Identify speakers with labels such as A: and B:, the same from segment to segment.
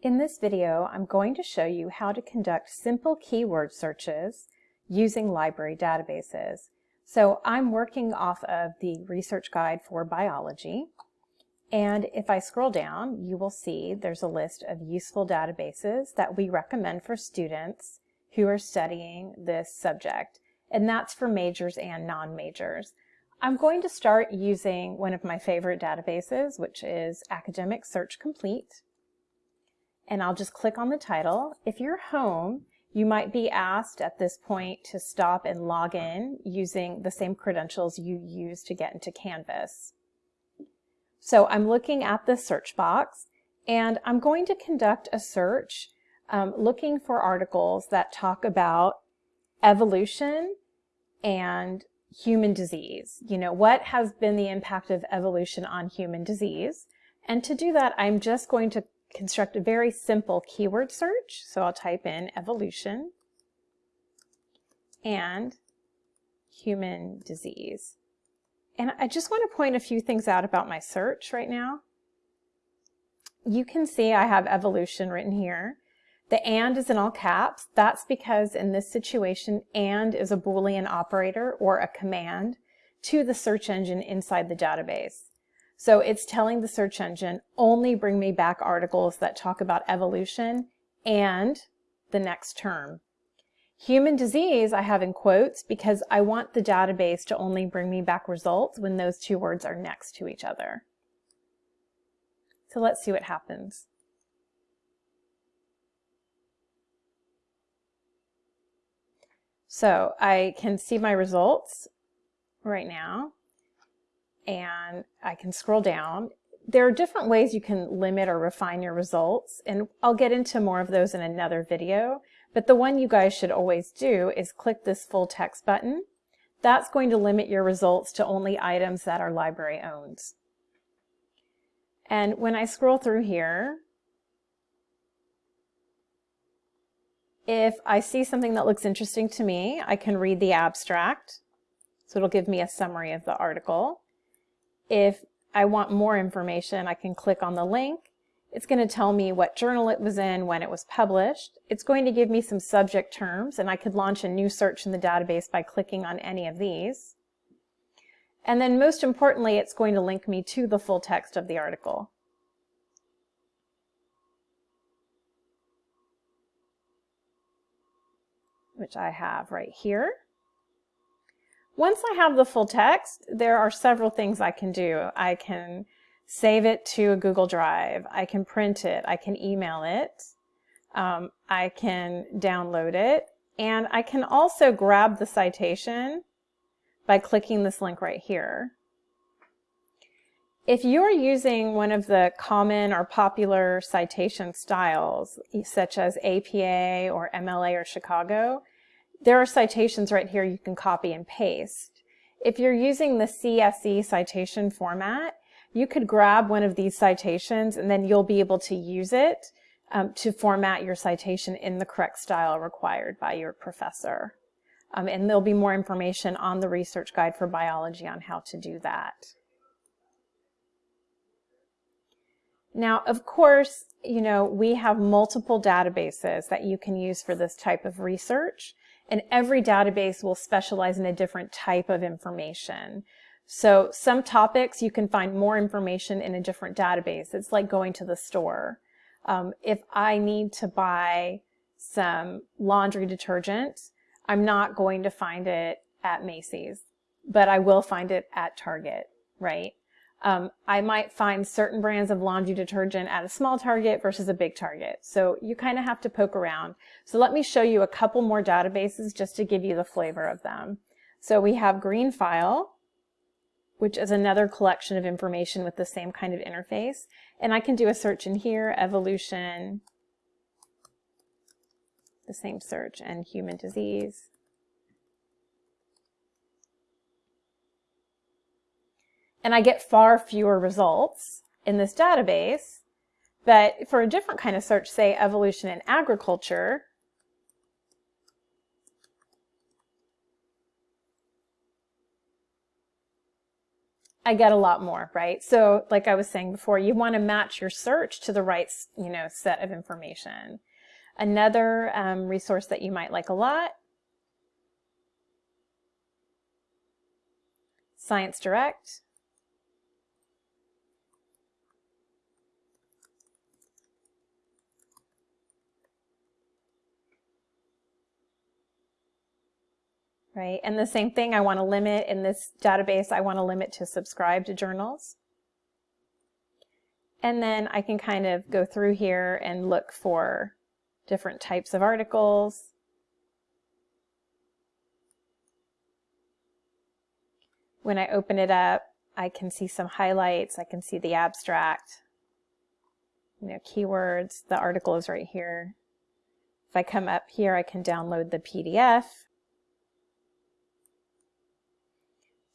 A: In this video, I'm going to show you how to conduct simple keyword searches using library databases. So I'm working off of the Research Guide for Biology. And if I scroll down, you will see there's a list of useful databases that we recommend for students who are studying this subject. And that's for majors and non-majors. I'm going to start using one of my favorite databases, which is Academic Search Complete and I'll just click on the title. If you're home, you might be asked at this point to stop and log in using the same credentials you use to get into Canvas. So I'm looking at the search box and I'm going to conduct a search um, looking for articles that talk about evolution and human disease. You know, what has been the impact of evolution on human disease? And to do that, I'm just going to construct a very simple keyword search. So I'll type in evolution and human disease. And I just want to point a few things out about my search right now. You can see I have evolution written here. The AND is in all caps. That's because in this situation, AND is a Boolean operator or a command to the search engine inside the database. So it's telling the search engine, only bring me back articles that talk about evolution and the next term. Human disease I have in quotes because I want the database to only bring me back results when those two words are next to each other. So let's see what happens. So I can see my results right now and I can scroll down. There are different ways you can limit or refine your results, and I'll get into more of those in another video, but the one you guys should always do is click this full text button. That's going to limit your results to only items that our library owns. And when I scroll through here, if I see something that looks interesting to me, I can read the abstract. So it'll give me a summary of the article. If I want more information, I can click on the link. It's going to tell me what journal it was in, when it was published. It's going to give me some subject terms, and I could launch a new search in the database by clicking on any of these. And then most importantly, it's going to link me to the full text of the article. which I have right here. Once I have the full text, there are several things I can do. I can save it to a Google Drive. I can print it. I can email it. Um, I can download it. And I can also grab the citation by clicking this link right here. If you're using one of the common or popular citation styles, such as APA or MLA or Chicago, there are citations right here you can copy and paste. If you're using the CSE citation format, you could grab one of these citations and then you'll be able to use it um, to format your citation in the correct style required by your professor. Um, and there'll be more information on the Research Guide for Biology on how to do that. Now, of course, you know, we have multiple databases that you can use for this type of research and every database will specialize in a different type of information. So some topics you can find more information in a different database. It's like going to the store. Um, if I need to buy some laundry detergent, I'm not going to find it at Macy's, but I will find it at Target, right? Um, I might find certain brands of laundry detergent at a small Target versus a big Target. So you kind of have to poke around. So let me show you a couple more databases just to give you the flavor of them. So we have Greenfile, which is another collection of information with the same kind of interface. And I can do a search in here, evolution, the same search, and human disease. And I get far fewer results in this database. But for a different kind of search, say evolution in agriculture, I get a lot more, right? So like I was saying before, you want to match your search to the right, you know, set of information. Another um, resource that you might like a lot, Science Direct. Right? And the same thing, I want to limit in this database, I want to limit to subscribed journals. And then I can kind of go through here and look for different types of articles. When I open it up, I can see some highlights. I can see the abstract, you know, keywords. The article is right here. If I come up here, I can download the PDF.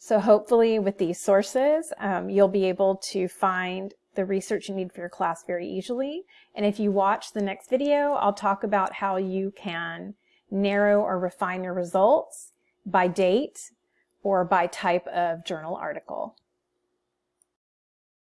A: So hopefully with these sources, um, you'll be able to find the research you need for your class very easily. And if you watch the next video, I'll talk about how you can narrow or refine your results by date or by type of journal article.